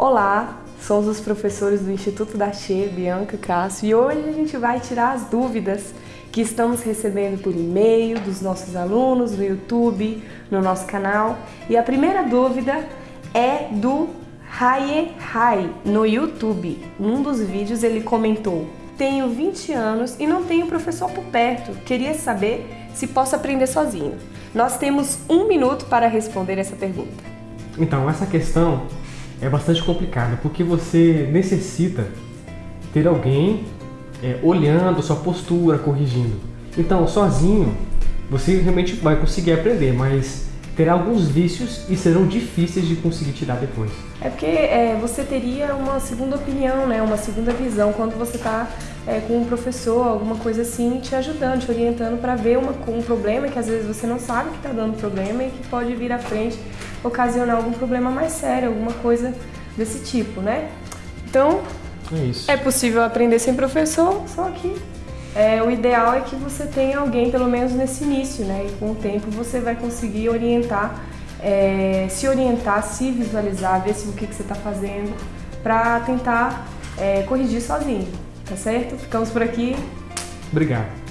Olá, somos os professores do Instituto da Che, Bianca Cássio, e hoje a gente vai tirar as dúvidas que estamos recebendo por e-mail dos nossos alunos, no YouTube, no nosso canal. E a primeira dúvida é do Haye Hai, no YouTube. Num dos vídeos ele comentou Tenho 20 anos e não tenho professor por perto. Queria saber se posso aprender sozinho. Nós temos um minuto para responder essa pergunta. Então, essa questão é bastante complicada, porque você necessita ter alguém é, olhando sua postura, corrigindo. Então, sozinho, você realmente vai conseguir aprender, mas terá alguns vícios e serão difíceis de conseguir tirar depois. É porque é, você teria uma segunda opinião, né? uma segunda visão quando você está é, com um professor, alguma coisa assim, te ajudando, te orientando para ver uma, um problema que às vezes você não sabe que está dando problema e que pode vir à frente ocasionar algum problema mais sério, alguma coisa desse tipo, né? Então, é, é possível aprender sem professor, só que é, o ideal é que você tenha alguém, pelo menos nesse início, né? E com o tempo você vai conseguir orientar, é, se orientar, se visualizar, ver se o que, que você está fazendo, para tentar é, corrigir sozinho, tá certo? Ficamos por aqui. Obrigado.